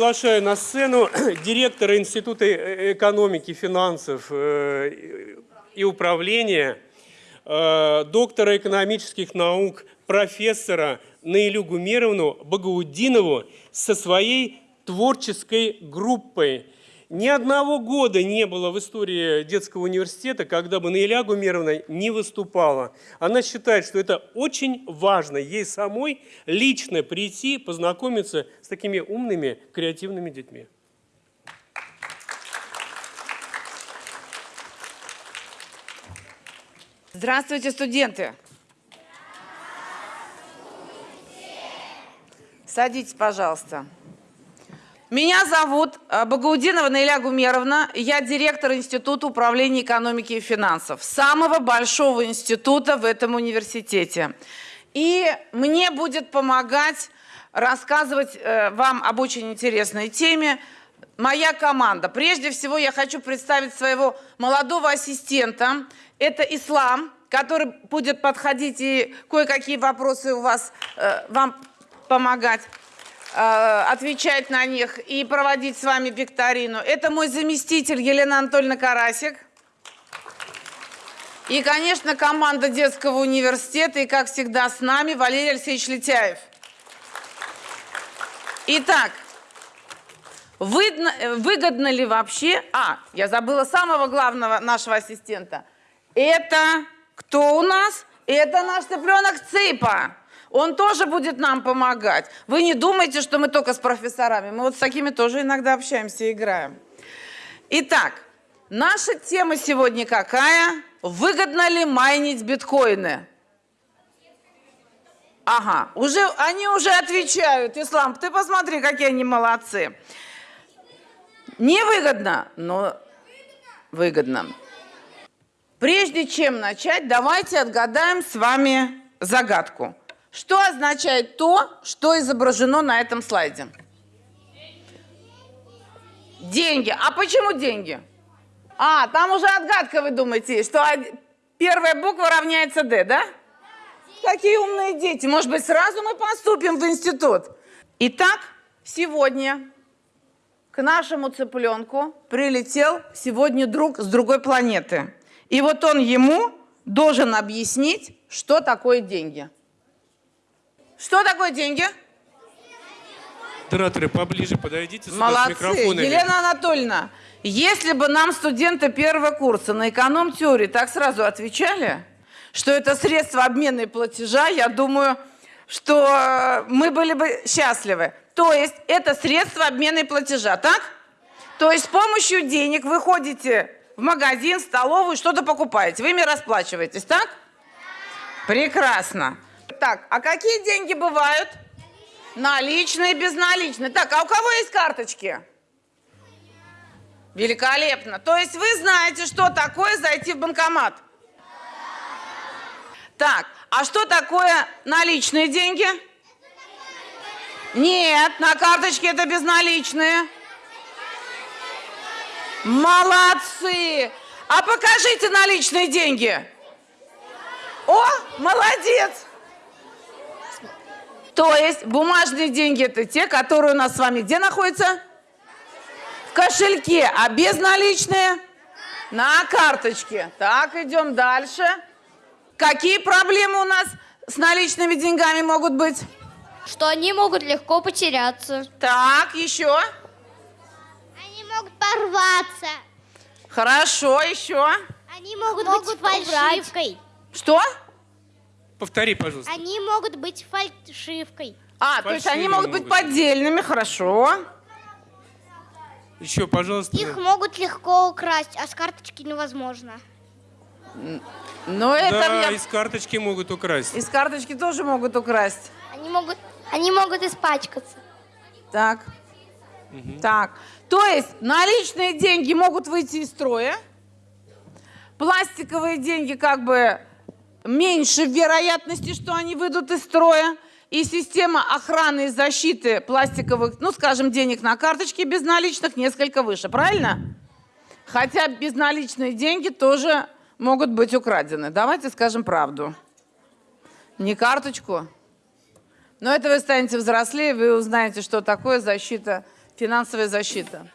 Приглашаю на сцену директора Института э- экономики, финансов э, и управления, э, доктора экономических наук, профессора Наилю Гумеровну Багаудинову со своей творческой группой. Ни одного года не было в истории детского университета, когда бы Наиля Гумеровна не выступала. Она считает, что это очень важно ей самой лично прийти, познакомиться с такими умными, креативными детьми. Здравствуйте, студенты! Садитесь, пожалуйста. Меня зовут э, Багаудинова Наиля Гумеровна. Я директор Института управления экономики и финансов, самого большого института в этом университете. И мне будет помогать рассказывать э, вам об очень интересной теме моя команда. Прежде всего я хочу представить своего молодого ассистента. Это Ислам, который будет подходить и кое-какие вопросы у вас, э, вам помогать. Э, отвечать на них и проводить с вами викторину. Это мой заместитель Елена Анатольевна Карасик. И, конечно, команда детского университета, и, как всегда, с нами Валерий Алексеевич Летяев. Итак, выгодно, выгодно ли вообще... А, я забыла самого главного нашего ассистента. Это кто у нас? Это наш цыпленок Цыпа. Он тоже будет нам помогать. Вы не думайте, что мы только с профессорами. Мы вот с такими тоже иногда общаемся и играем. Итак, наша тема сегодня какая? Выгодно ли майнить биткоины? Ага, уже, они уже отвечают. Ислам, ты посмотри, какие они молодцы. Невыгодно, но выгодно. Прежде чем начать, давайте отгадаем с вами загадку. Что означает то, что изображено на этом слайде? Деньги. А почему деньги? А, там уже отгадка, вы думаете, что первая буква равняется D, да? Какие умные дети. Может быть, сразу мы поступим в институт. Итак, сегодня к нашему цыпленку прилетел сегодня друг с другой планеты. И вот он ему должен объяснить, что такое деньги. Что такое деньги? Модераторы, поближе подойдите сюда Молодцы. с микрофонами. Елена Анатольевна, если бы нам студенты первого курса на эконом-теории так сразу отвечали, что это средство обмена и платежа, я думаю, что мы были бы счастливы. То есть это средство обмена и платежа, так? То есть с помощью денег вы ходите в магазин, в столовую, что-то покупаете. Вы ими расплачиваетесь, так? Прекрасно. Так, а какие деньги бывают? Наличные, безналичные. Так, а у кого есть карточки? Великолепно. То есть вы знаете, что такое зайти в банкомат? Так, а что такое наличные деньги? Нет, на карточке это безналичные. Молодцы! А покажите наличные деньги. О, молодец! То есть бумажные деньги это те, которые у нас с вами где находятся? В кошельке, а безналичные? На карточке. Так, идем дальше. Какие проблемы у нас с наличными деньгами могут быть? Что они могут легко потеряться. Так, еще. Они могут порваться. Хорошо, еще. Они могут, быть фальшивкой. Что? Повтори, пожалуйста. Они могут быть фальшивкой. А, то есть они могут быть поддельными, хорошо. Еще, пожалуйста. Их могут легко украсть, а с карточки невозможно. Но это Да, я- из карточки могут украсть. из карточки тоже могут украсть. Они могут, они могут испачкаться. Так. Так. То есть наличные деньги могут выйти из строя. Пластиковые деньги как бы меньше вероятности, что они выйдут из строя. И система охраны и защиты пластиковых, ну, скажем, денег на карточке безналичных несколько выше. Правильно? Хотя безналичные деньги тоже могут быть украдены. Давайте скажем правду. Не карточку, но это вы станете взрослее, вы узнаете, что такое защита Финансовая защита.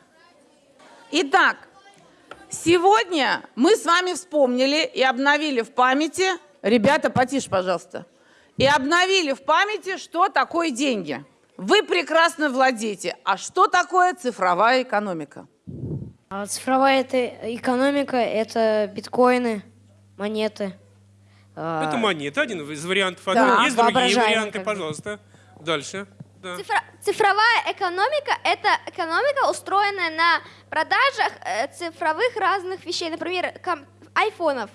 Итак, сегодня мы с вами вспомнили и обновили в памяти, ребята, потише, пожалуйста, и обновили в памяти, что такое деньги. Вы прекрасно владеете. А что такое цифровая экономика? А цифровая это экономика, это биткоины, монеты. а, Это монета, один из вариантов. Да, Есть другие варианты, пожалуйста. Дальше. Да. Цифра- цифровая экономика – это экономика, устроенная на продажах э, цифровых разных вещей, например, ком- айфонов.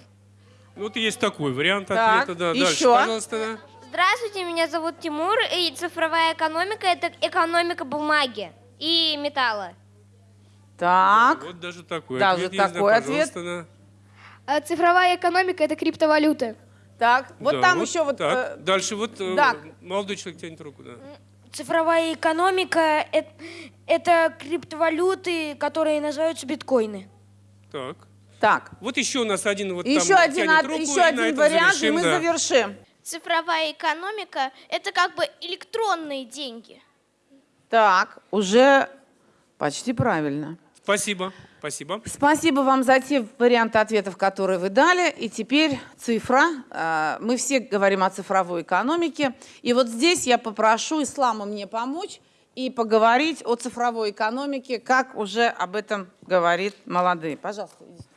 Вот есть такой вариант Так, ответа. Да. Дальше, еще? пожалуйста. Да. Здравствуйте, меня зовут Тимур, и цифровая экономика – это экономика бумаги и металла. Так, Вот даже такой Даже ответ есть, да, такой ответ. пожалуйста, да. цифровая экономика – это криптовалюты. так. Вот Да, там еще вот... так. э, Дальше вот э, так. молодой человек тянет руку, да. Цифровая экономика это криптовалюты, которые называются биткоины. Так. Так, Вот еще у нас один вот еще там один, от- руку, еще один вариант, завершим, и мы да. завершим. Цифровая экономика – это как бы электронные деньги. Так, уже почти правильно. Спасибо, спасибо. Спасибо вам за те варианты ответов, которые вы дали. И теперь цифра. Э, Мы все говорим о цифровой экономике. И вот здесь я попрошу Ислама мне помочь и поговорить о цифровой экономике, как уже об этом говорит молодые. Пожалуйста. идите.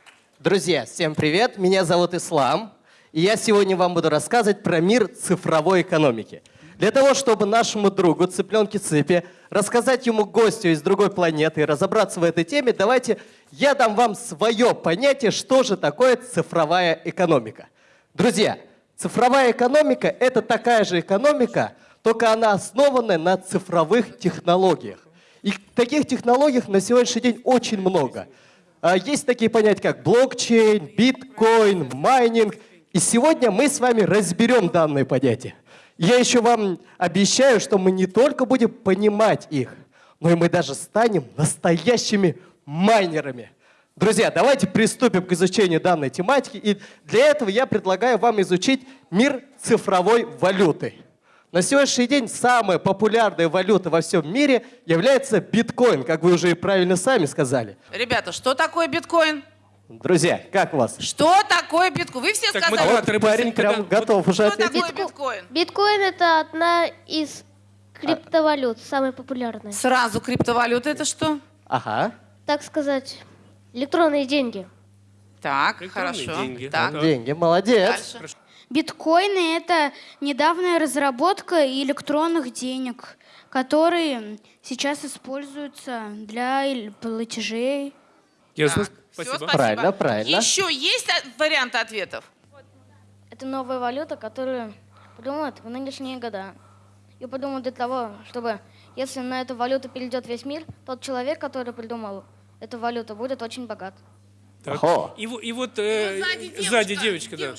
Друзья, всем привет! Меня зовут Ислам, и я сегодня вам буду рассказывать про мир цифровой экономики. Для того, чтобы нашему другу, цыпленке Цыпе, рассказать ему гостю из другой планеты и разобраться в этой теме, давайте я дам вам свое понятие, что же такое цифровая экономика. Друзья, цифровая экономика – это такая же экономика, только она основана на цифровых технологиях. И таких технологий на сегодняшний день очень много. А, Есть такие понятия, как блокчейн, биткоин, майнинг. И сегодня мы с вами разберем данные понятия. Я еще вам обещаю, что мы не только будем понимать их, но и мы даже станем настоящими майнерами. Друзья, давайте приступим к изучению данной тематики. И для этого я предлагаю вам изучить мир цифровой валюты. На сегодняшний день самая популярная валюта во всем мире является биткоин, как вы уже и правильно сами сказали. Ребята, что такое биткоин? Друзья, как у вас? Что такое биткоин? Вы все Так, сказали, А вот парень прям да. Вот готов уже что ответить. такое биткоин? Биткоин это одна из криптовалют, самая популярная. Сразу криптовалюта это что? Ага. Так сказать, электронные деньги. Так, Электронные хорошо. деньги. Так. Деньги, молодец. дальше. Биткоины – это недавняя разработка электронных денег, которые сейчас используются для платежей. Ясно? Так, Спасибо. всё, Правильно, правильно. Еще есть а, варианты ответов? Это новая валюта, которую придумают в нынешние года. И придумают для того, чтобы, если на эту валюту перейдет весь мир, тот человек, который придумал эту валюту, будет очень богат. Так. И, и вот э, сзади девочка, да.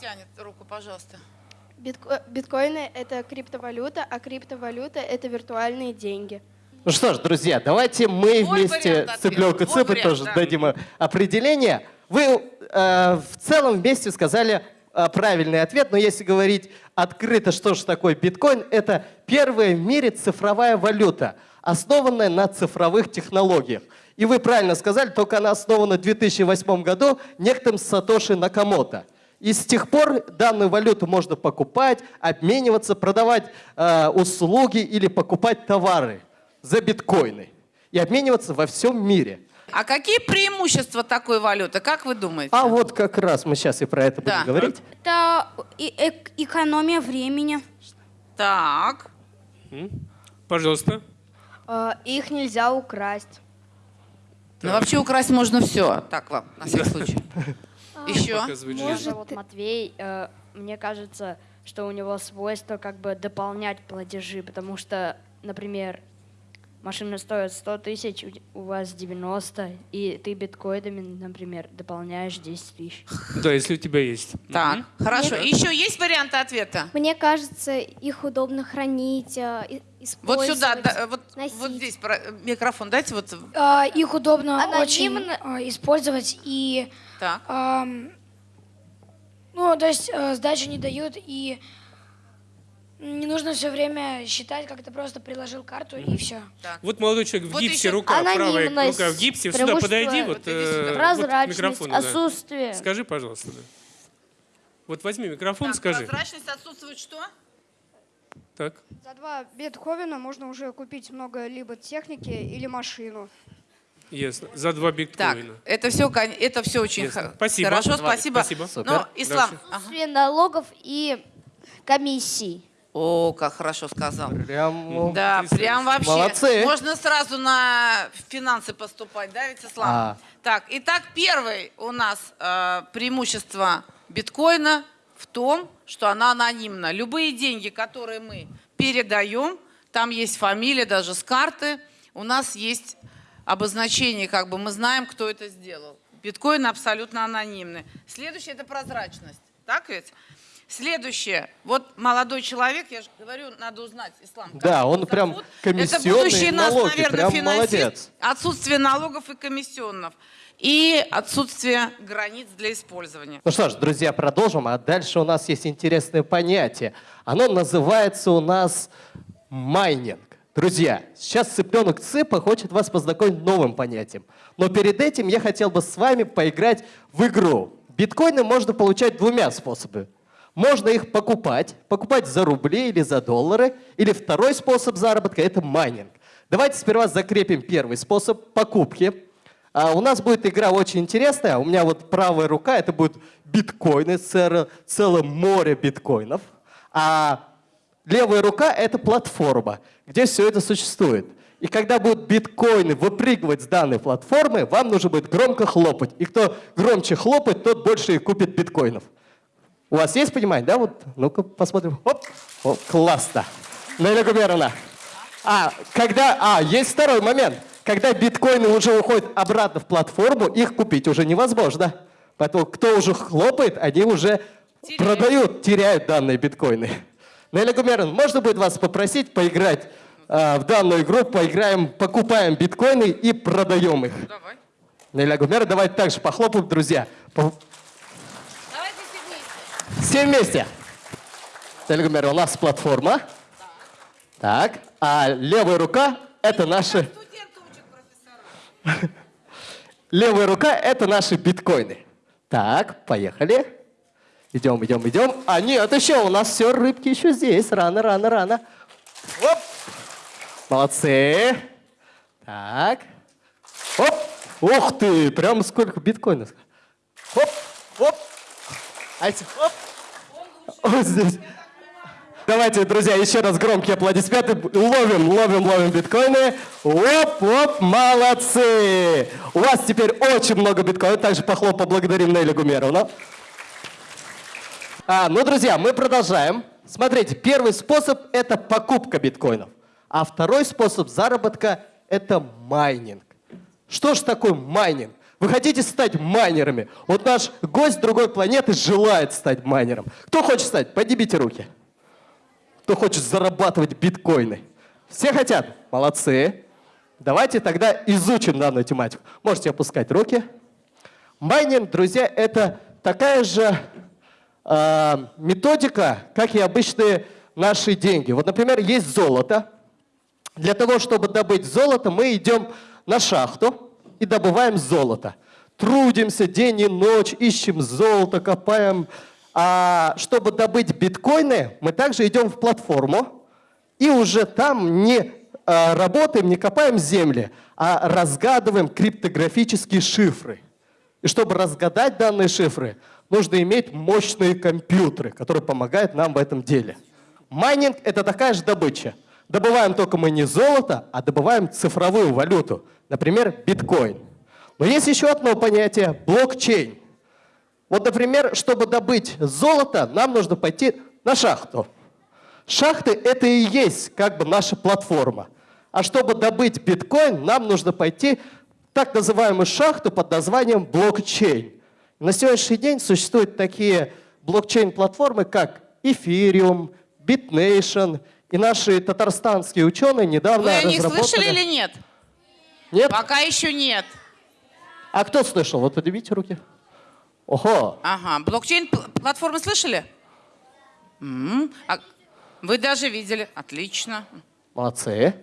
Тянет руку, пожалуйста. Битко- Биткоины – это криптовалюта, а криптовалюта – это виртуальные деньги. Ну что ж, друзья, давайте мы Твой вместе с Твой Цыпой вариант, тоже да. дадим э, определение. Вы э, в целом вместе сказали э, правильный ответ, но если говорить открыто, что же такое биткоин, это первая в мире цифровая валюта, основанная на цифровых технологиях. И вы правильно сказали, только она основана в 2008 году некоторым Сатоши Накамото. И с тех пор данную валюту можно покупать, обмениваться, продавать э, услуги или покупать товары за биткоины и обмениваться во всем мире. А какие преимущества такой валюты, как вы думаете? А вот как раз мы сейчас и про это Да. будем говорить. Это и- эк- экономия времени. Так, Пожалуйста. А, Их нельзя украсть. ну вообще украсть можно все. Так вам, на всякий случай. Еще? Показывает Меня жизнь. зовут Матвей. э, Мне кажется, что у него свойство как бы дополнять платежи, потому что, например, машина стоит 100 тысяч, у- вас 90, и ты биткоинами, например, дополняешь 10 тысяч. Да, если у тебя есть. Так, хорошо. Еще есть варианты ответа? Мне кажется, их удобно хранить, э, и- Вот использовать. сюда, да, вот, носить. вот здесь про- микрофон дайте вот. А, Их удобно Анонимно. очень а, использовать и, Так. ам, ну, то есть э, сдачи не дают и Не нужно все время считать, как ты просто приложил карту и все. Вот молодой человек в Вот гипсе, еще рука правая, рука в гипсе. Сюда подойди, вот, э, сюда. вот Прозрачность, микрофон, да. отсутствие. Скажи, пожалуйста, да. Вот возьми микрофон, Так, скажи. прозрачность отсутствует что? Так. За два биткоина можно уже купить много либо техники или машину. Ясно. За два Так, биткоина. это все, это все очень х- Спасибо. хорошо, спасибо. спасибо. Супер. Но, Ислам, Дальше. ага. Отсутствие налогов и комиссий. о, как хорошо сказал. Прям... Да, прям вообще. Молодцы. Можно сразу на финансы поступать, да, ведь, Ислам? А. Так, итак, первый у нас э, преимущество биткоина в том, что она анонимна. Любые деньги, которые мы передаем, там есть фамилия, даже с карты, у нас есть обозначение, как бы мы знаем, кто это сделал. Биткоин абсолютно анонимный. Следующее – это прозрачность. Так ведь? Следующее. Вот молодой человек, я же говорю, надо узнать ислам. как Да, он прям зовут. комиссионные Это будущий нас, налоги, наверное, прям финансист. молодец. Отсутствие налогов и комиссионных. И отсутствие границ для использования. Ну что ж, друзья, продолжим. А дальше у нас есть интересное понятие. Оно называется у нас майнинг. Друзья, сейчас цыпленок Цыпа хочет вас познакомить с новым понятием. Но перед этим я хотел бы с вами поиграть в игру. Биткоины можно получать двумя способами. Можно их покупать, покупать за рубли или за доллары. Или второй способ заработка – это майнинг. Давайте сперва закрепим первый способ покупки. А у нас будет игра очень интересная. У меня вот правая рука, это будут биткоины, целое, море биткоинов. А левая рука — это платформа, где все это существует. И когда будут биткоины выпрыгивать с данной платформы, вам нужно будет громко хлопать. И кто громче хлопает, тот больше и купит биткоинов. У вас есть понимание, да? Вот, ну-ка посмотрим. Оп, О, классно. Наиля Гумеровна. А, когда, а, есть второй момент. Когда биткоины уже уходят обратно в платформу, их купить уже невозможно. Поэтому кто уже хлопает, они уже Теряют. продают, теряют данные биткоины. Наиля Гумеровна, можно будет вас попросить поиграть а, в данную игру, поиграем, покупаем биткоины и продаем их. Давай. Наиля Гумеровна, давайте также похлопаем, друзья. Давайте все вместе. все вместе. Наиля Гумеровна, у нас платформа. Так, а левая рука — это наши... Левая рука — это наши биткоины. Так, поехали. Идем, идем, идем. А нет, еще у нас все, рыбки еще здесь. Рано, рано, рано. Оп. Молодцы. Так. Оп. Ух ты, прям сколько биткоинов. Оп, оп. А эти- оп. Вот здесь. Давайте, друзья, еще раз громкие аплодисменты. Ловим, ловим, ловим биткоины. Оп, оп, молодцы. У вас теперь очень много биткоинов. Также похлоп поблагодарим Нелли Гумеровну. А, ну, друзья, мы продолжаем. Смотрите, первый способ – это покупка биткоинов. А второй способ заработка – это майнинг. Что же такое майнинг? Вы хотите стать майнерами? Вот наш гость другой планеты желает стать майнером. Кто хочет стать? Поднимите руки. Кто хочет зарабатывать биткоины? Все хотят? Молодцы. Давайте тогда изучим данную тематику. Можете опускать руки. Майнинг, друзья, это такая же методика, как и обычные наши деньги. Вот, например, есть золото. Для того, чтобы добыть золото, мы идем на шахту и добываем золото. Трудимся день и ночь, ищем золото, копаем. А чтобы добыть биткоины, мы также идем в платформу и уже там не а, работаем, не копаем земли, а разгадываем криптографические шифры. И чтобы разгадать данные шифры, нужно иметь мощные компьютеры, которые помогают нам в этом деле. Майнинг — это такая же добыча. Добываем только мы не золото, а добываем цифровую валюту, например, биткоин. Но есть еще одно понятие — блокчейн. Вот, например, чтобы добыть золото, нам нужно пойти на шахту. Шахты — это и есть как бы наша платформа. А чтобы добыть биткоин, нам нужно пойти в так называемую шахту под названием блокчейн. На сегодняшний день существуют такие блокчейн-платформы, как Ethereum, BitNation, и наши татарстанские ученые недавно Вы о них разработали... слышали или нет? Нет? Пока еще нет. А кто слышал? Вот поднимите руки. Ого! Ага. Блокчейн пл- платформы слышали? М, А, Вы даже видели. Отлично. Молодцы.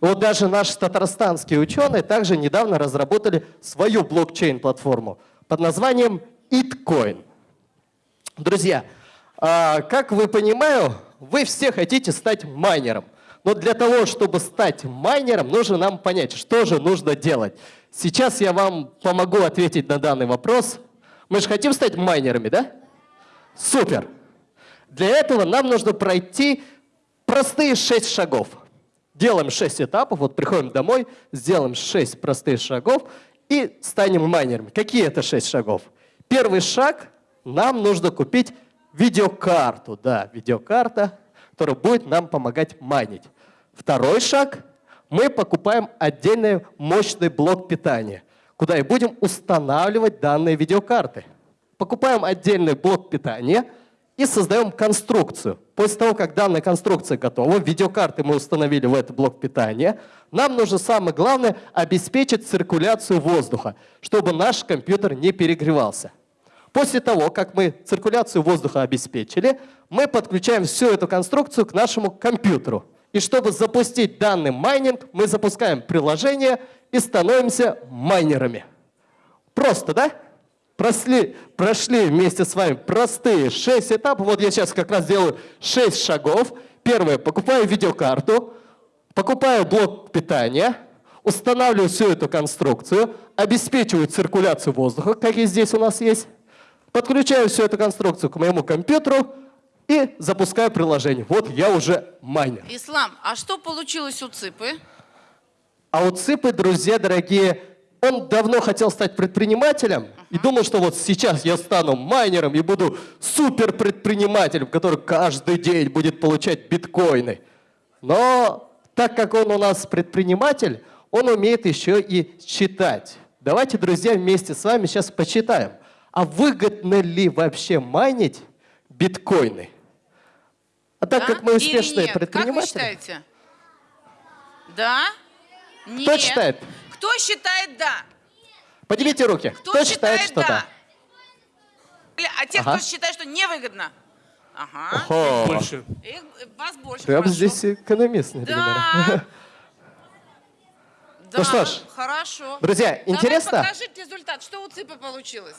Вот даже наши татарстанские ученые также недавно разработали свою блокчейн-платформу под названием Itcoin. Друзья, а, как вы понимаю, вы все хотите стать майнером. Но для того, чтобы стать майнером, нужно нам понять, что же нужно делать. Сейчас я вам помогу ответить на данный вопрос. Мы же хотим стать майнерами, да? Супер! Для этого нам нужно пройти простые шесть шагов. Делаем шесть этапов, вот приходим домой, сделаем шесть простых шагов и станем майнерами. Какие это шесть шагов? Первый шаг – нам нужно купить видеокарту. Да, видеокарта, которая будет нам помогать майнить. Второй шаг – мы покупаем отдельный мощный блок питания, куда и будем устанавливать данные видеокарты. Покупаем отдельный блок питания и создаем конструкцию. После того, как данная конструкция готова, видеокарты мы установили в этот блок питания, нам нужно самое главное обеспечить циркуляцию воздуха, чтобы наш компьютер не перегревался. После того, как мы циркуляцию воздуха обеспечили, мы подключаем всю эту конструкцию к нашему компьютеру. И чтобы запустить данный майнинг, мы запускаем приложение и становимся майнерами. Просто, да? Прошли, прошли вместе с вами простые 6 этапов. Вот я сейчас как раз делаю 6 шагов. Первое, покупаю видеокарту, покупаю блок питания, устанавливаю всю эту конструкцию, обеспечиваю циркуляцию воздуха, как и здесь у нас есть, подключаю всю эту конструкцию к моему компьютеру и запускаю приложение. Вот я уже майнер. Ислам, а что получилось у ЦИПы? А у ЦИПы, друзья дорогие, он давно хотел стать предпринимателем и думал, что вот сейчас я стану майнером и буду суперпредпринимателем, который каждый день будет получать биткоины. Но так как он у нас предприниматель, он умеет еще и читать. Давайте, друзья, вместе с вами сейчас почитаем. А выгодно ли вообще майнить биткоины? А так Да как мы успешные нет? Как вы предприниматели... считаете? Да? Кто Нет. Считает? Кто считает да? Поднимите руки. Кто, считает, что да? да? А те, Ага. кто считает, что невыгодно? Ага. Ого. Больше. Их, вас больше. Прям хорошо. здесь экономист, например. Да. Ну Да, что ж, хорошо. друзья, Давай интересно? покажите результат. Что у ЦИПа получилось?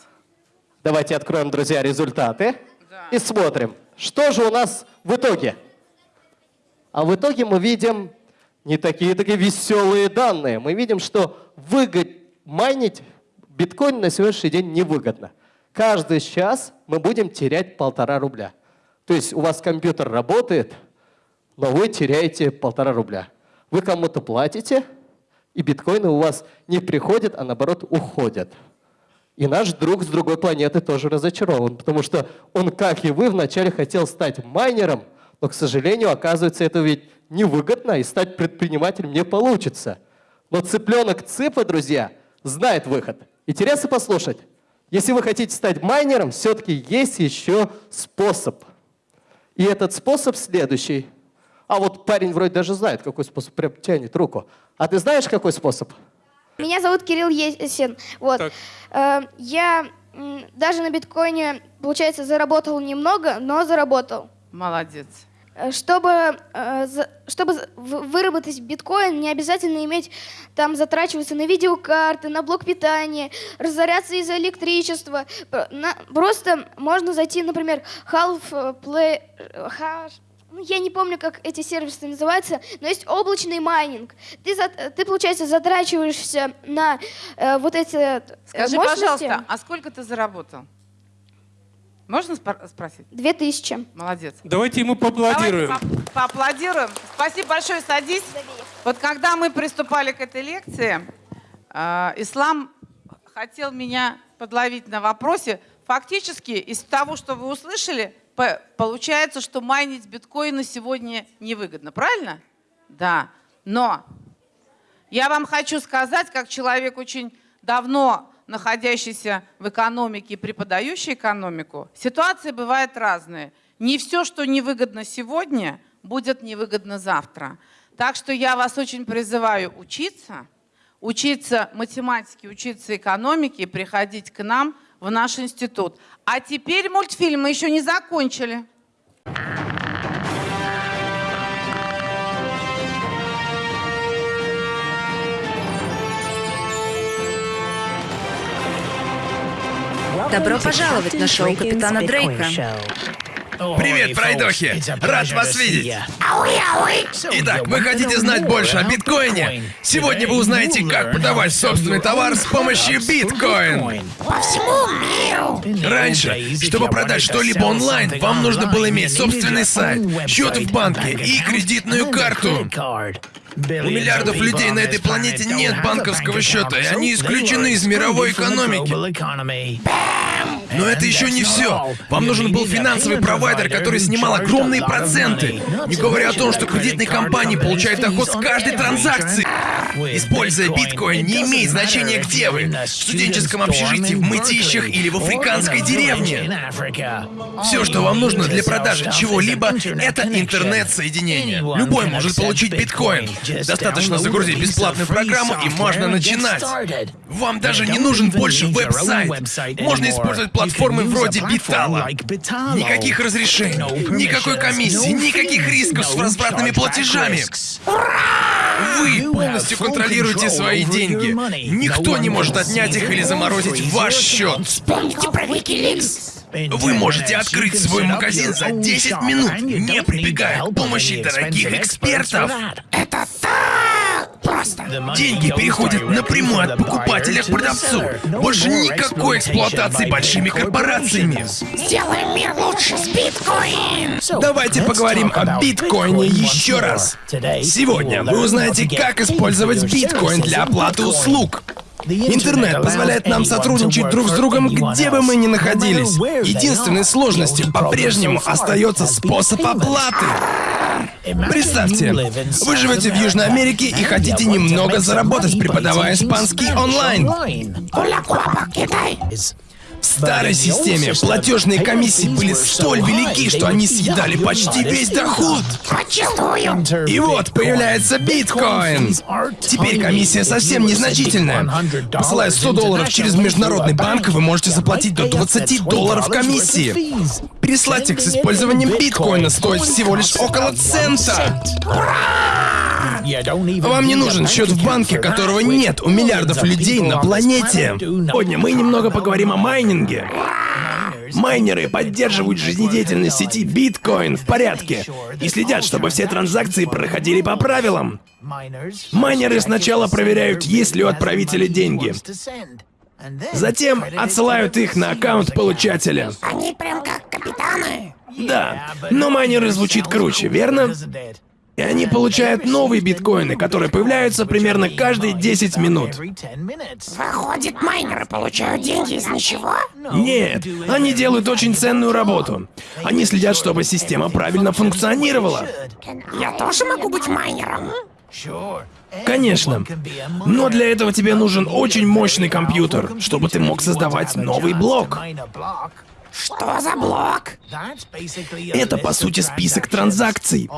Давайте откроем, друзья, результаты Да. и смотрим, что же у нас в итоге. А в итоге мы видим не такие такие веселые данные. Мы видим, что выгод майнить биткоин на сегодняшний день невыгодно. Каждый час мы будем терять полтора рубля. То есть у вас компьютер работает, но вы теряете полтора рубля. Вы кому-то платите, и биткоины у вас не приходят, а наоборот уходят. И наш друг с другой планеты тоже разочарован, потому что он, как и вы, вначале хотел стать майнером, но, к сожалению, оказывается, это ведь невыгодно, и стать предпринимателем не получится. Но цыпленок Цыпа, друзья, знает выход. Интересно послушать? Если вы хотите стать майнером, все-таки есть еще способ. И этот способ следующий. А вот парень вроде даже знает, какой способ, прям тянет руку. А ты знаешь, какой способ? Меня зовут Кирилл Есин. Вот. Так. Э, я даже на биткоине, получается, заработал немного, но заработал. Молодец. Э, Чтобы, э, чтобы выработать биткоин, не обязательно иметь там затрачиваться на видеокарты, на блок питания, разоряться из-за электричества. Просто можно зайти, например, Half э, Play, Hash- ну, я не помню, как эти сервисы называются, но есть облачный майнинг. Ты, за- ты получается, затрачиваешься на э, вот эти Скажи, мощности. пожалуйста, а сколько ты заработал? Можно спор- спросить? Две тысячи. Молодец. Давайте ему поаплодируем. Давайте по- поаплодируем. Спасибо большое, садись. Вот когда мы приступали к этой лекции, э, Ислам хотел меня подловить на вопросе. Фактически, из того, что вы услышали, по- получается, что майнить биткоины сегодня невыгодно. Правильно? Да. Но я вам хочу сказать, как человек очень давно находящийся в экономике и преподающий экономику, ситуации бывают разные. Не все, что невыгодно сегодня, будет невыгодно завтра. Так что я вас очень призываю учиться, учиться математике, учиться экономике приходить к нам в наш институт. А теперь мультфильм мы еще не закончили. Добро пожаловать на шоу капитана Дрейка. Привет, пройдохи! Рад вас видеть! Итак, вы хотите знать больше о биткоине? Сегодня вы узнаете, как продавать собственный товар с помощью биткоин. По всему миру. Раньше, чтобы продать что-либо онлайн, вам нужно было иметь собственный сайт, счет в банке и кредитную карту. У миллиардов людей на этой планете нет банковского счета, и они исключены из мировой экономики. them! Но это еще не все. Вам нужен был финансовый провайдер, который снимал огромные проценты. Не говоря о том, что кредитные компании получают доход с каждой транзакции. Используя биткоин, не имеет значения, где вы. В студенческом общежитии, в мытищах или в африканской деревне. Все, что вам нужно для продажи чего-либо, это интернет-соединение. Любой может получить биткоин. Достаточно загрузить бесплатную программу и можно начинать. Вам даже не нужен больше веб-сайт. Можно использовать платформы вроде Битала. Никаких разрешений, никакой комиссии, никаких рисков с возвратными платежами. Вы полностью контролируете свои деньги. Никто не может отнять их или заморозить ваш счет. Вспомните про Wikileaks. Вы можете открыть свой магазин за 10 минут, не прибегая к помощи дорогих экспертов. Это так просто. Деньги переходят напрямую от покупателя к продавцу. Больше никакой эксплуатации большими корпорациями. Сделаем мир лучше с биткоин. Давайте поговорим о биткоине еще раз. Сегодня вы узнаете, как использовать биткоин для оплаты услуг. Интернет позволяет нам сотрудничать друг с другом, где бы мы ни находились. Единственной сложностью по-прежнему остается способ оплаты. Представьте, вы живете в Южной Америке и хотите немного заработать, преподавая испанский онлайн. В старой системе платежные комиссии были столь велики, что они съедали почти весь доход. Почувствую. И вот появляется биткоин. Теперь комиссия совсем незначительная. Посылая 100 долларов через международный банк, вы можете заплатить до 20 долларов комиссии. Переслать их с использованием биткоина стоит всего лишь около цента. Вам не нужен счет в банке, которого нет у миллиардов людей на планете. Сегодня мы немного поговорим о майнинге. Майнеры поддерживают жизнедеятельность сети биткоин в порядке и следят, чтобы все транзакции проходили по правилам. Майнеры сначала проверяют, есть ли у отправителя деньги. Затем отсылают их на аккаунт получателя. Они прям как капитаны. Да, но майнеры звучит круче, верно? И они получают новые биткоины, которые появляются примерно каждые 10 минут. Выходит, майнеры получают деньги из ничего? Нет, они делают очень ценную работу. Они следят, чтобы система правильно функционировала. Я тоже могу быть майнером. Конечно. Но для этого тебе нужен очень мощный компьютер, чтобы ты мог создавать новый блок. Что за блок? Это, по сути, список транзакций.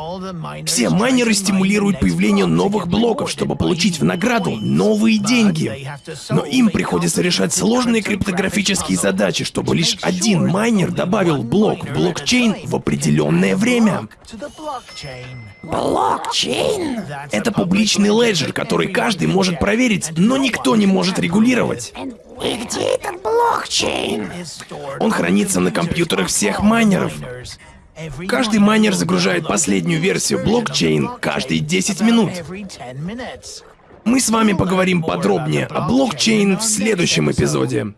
Все майнеры стимулируют появление новых блоков, чтобы получить в награду новые деньги. Но им приходится решать сложные криптографические задачи, чтобы лишь один майнер добавил блок в блокчейн в определенное время. Блокчейн? Это публичный леджер, который каждый может проверить, но никто не может регулировать. И где этот блокчейн? Он хранится на компьютерах всех майнеров. Каждый майнер загружает последнюю версию блокчейн каждые 10 минут. Мы с вами поговорим подробнее о блокчейн в следующем эпизоде.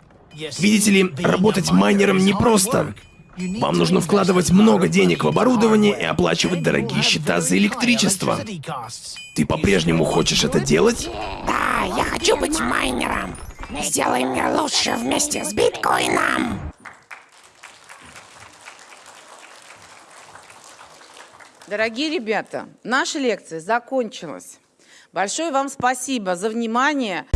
Видите ли, работать майнером непросто. Вам нужно вкладывать много денег в оборудование и оплачивать дорогие счета за электричество. Ты по-прежнему хочешь это делать? Да, я хочу быть майнером. Сделаем мир лучше вместе с биткоином. Дорогие ребята, наша лекция закончилась. Большое вам спасибо за внимание.